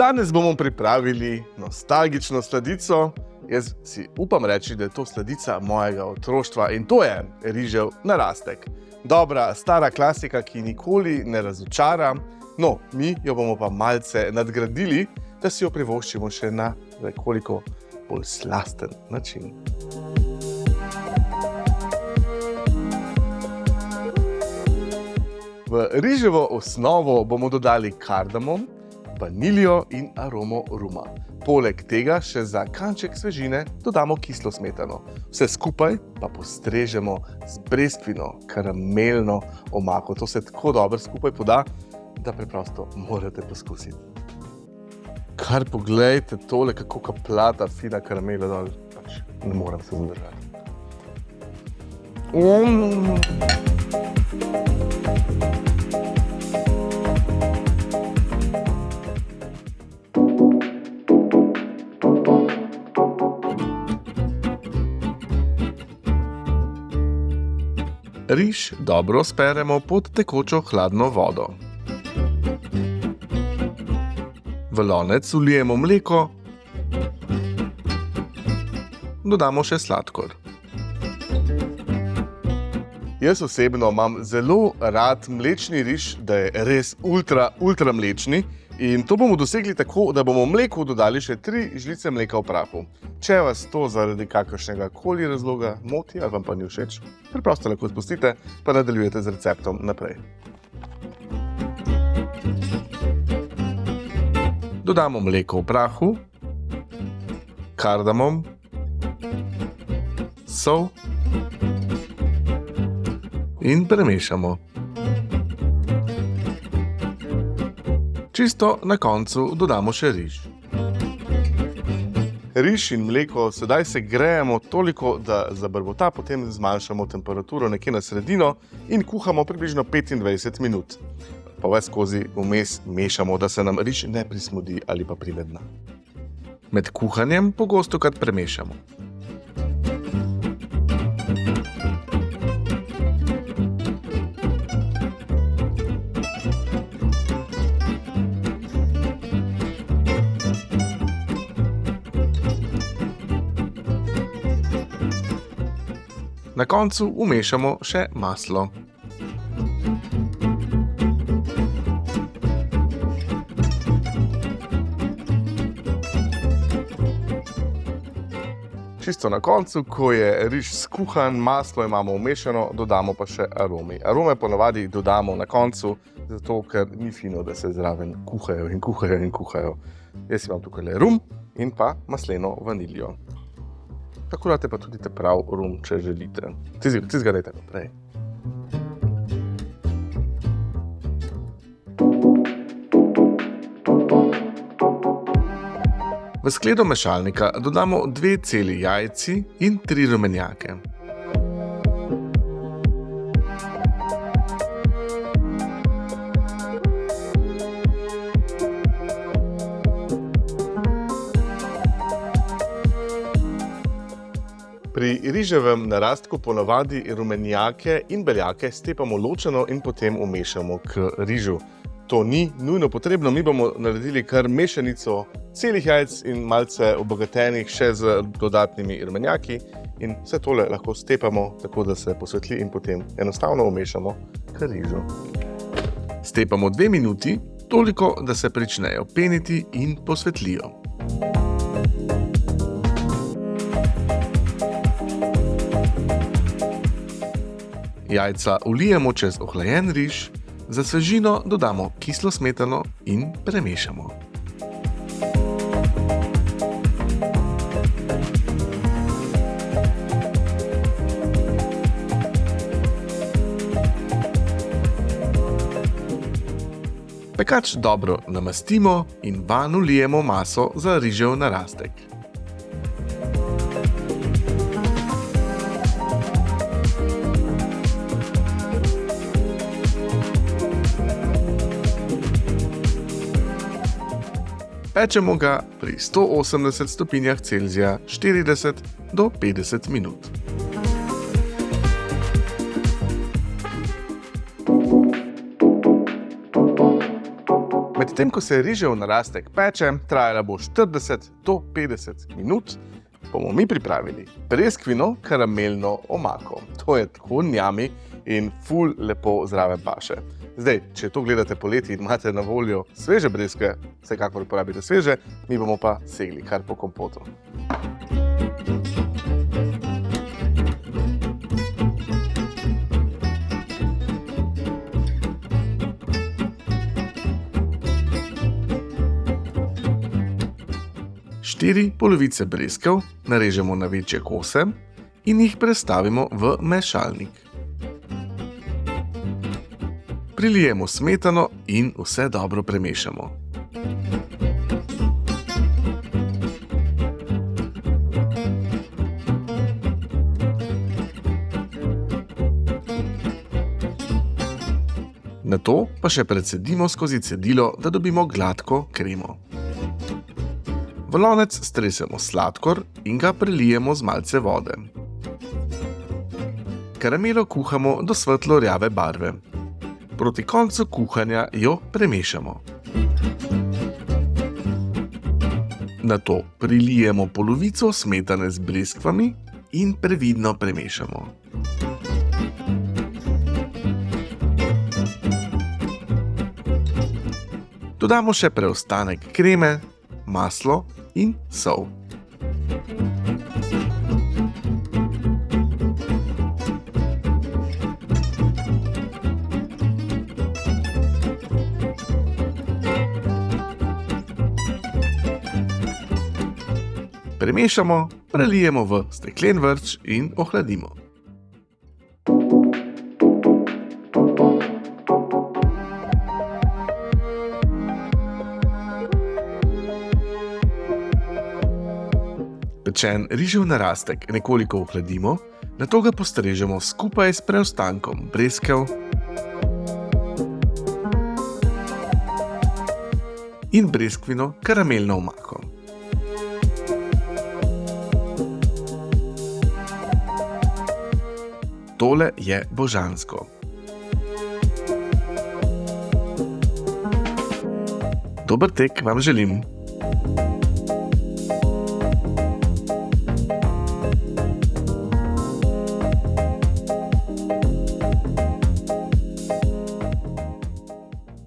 Danes bomo pripravili nostalgično sladico. Jaz si upam reči, da je to sladica mojega otroštva in to je rižev narastek. Dobra, stara klasika, ki nikoli ne razočara. No, mi jo bomo pa malce nadgradili, da si jo privoščimo še na nekoliko bolj slasten način. V riževo osnovo bomo dodali kardamom, vaniljo in aromo ruma. Poleg tega še za kanček svežine dodamo kislo smetano. Vse skupaj pa postrežemo z breskvino, karamelno omako. To se tako dobro skupaj poda, da preprosto morate poskusiti. Kar poglejte tole, kako kaplata fina karamela dol. Pač ne morem se zadržati. Mm. Riž dobro speremo pod tekočo hladno vodo. V lonec ulijemo mleko, dodamo še sladkor. Jaz osebno imam zelo rad mlečni riž, da je res ultra, ultra mlečni. In to bomo dosegli tako, da bomo mleku dodali še tri žlice mleka v prahu. Če vas to zaradi kakršnega koli razloga moti ali vam pa ni všeč, preprosto lahko spustite, pa nadaljujete z receptom naprej. Dodamo mleko v prahu, kardamom, sol in premešamo. Čisto na koncu dodamo še riž. Riž in mleko sedaj se grejemo toliko, da zabrbota, potem zmanjšamo temperaturo nekje na sredino in kuhamo približno 25 minut. Pa ves skozi vmes mešamo, da se nam riž ne prismodi ali pa privedna. Med kuhanjem pogosto krat premešamo. Na koncu umešamo še maslo. Čisto na koncu, ko je riž skuhan, maslo imamo umešano, dodamo pa še aromi. Arome ponovadi dodamo na koncu, zato ker ni fino, da se zraven kuhajo in kuhajo in kuhajo. Jaz imam tukaj le rum in pa masleno vaniljo. Tako date pa tudi te prav rum, če želite. Ti zgadajte naprej. V skledo mešalnika dodamo dve celi jajci in tri rumenjake. Pri riževem narastku ponavadi rumenjake in beljake stepamo ločeno in potem umešamo k rižu. To ni nujno potrebno, mi bomo naredili kar mešanico celih jajc in malce obogatenih še z dodatnimi rumenjaki in vse tole lahko stepamo tako, da se posvetli in potem enostavno umešamo k rižu. Stepamo dve minuti, toliko, da se pričnejo peniti in posvetlijo. Jajca ulijemo čez ohlajen riž, za svežino dodamo kislo smetano in premešamo. Pekač dobro namastimo in van ulijemo maso za rižev narastek. Pečemo ga pri 180 stopinjah Celzija 40 do 50 minut. Medtem ko se rižev narastek peče, trajala bo 40 do 50 minut, bomo mi pripravili breskvino karamelno omako. To je tako njami in ful lepo zdrave paše. Zdaj, če to gledate poleti in imate na voljo sveže breskve, vsekakor uporabite sveže, mi bomo pa segli kar po kompotu. Štiri polovice breskev narežemo na večje kose in jih prestavimo v mešalnik. Prilijemo smetano in vse dobro premešamo. Na to pa še predsedimo skozi cedilo, da dobimo gladko kremo. V lonec stresemo sladkor in ga prelijemo z malce vode. Karamelo kuhamo do svetlo rjave barve. Proti koncu kuhanja jo premešamo. Na to prilijemo polovico smetane z breskvami in previdno premešamo. Dodamo še preostanek kreme, maslo in sol. Premešamo, prelijemo v steklen vrč in ohladimo. Pečen rižev narastek nekoliko ohladimo, na to ga postrežemo skupaj s preostankom breskev in breskvino karamelno omako. Tole je božansko. Dober tek vam želim.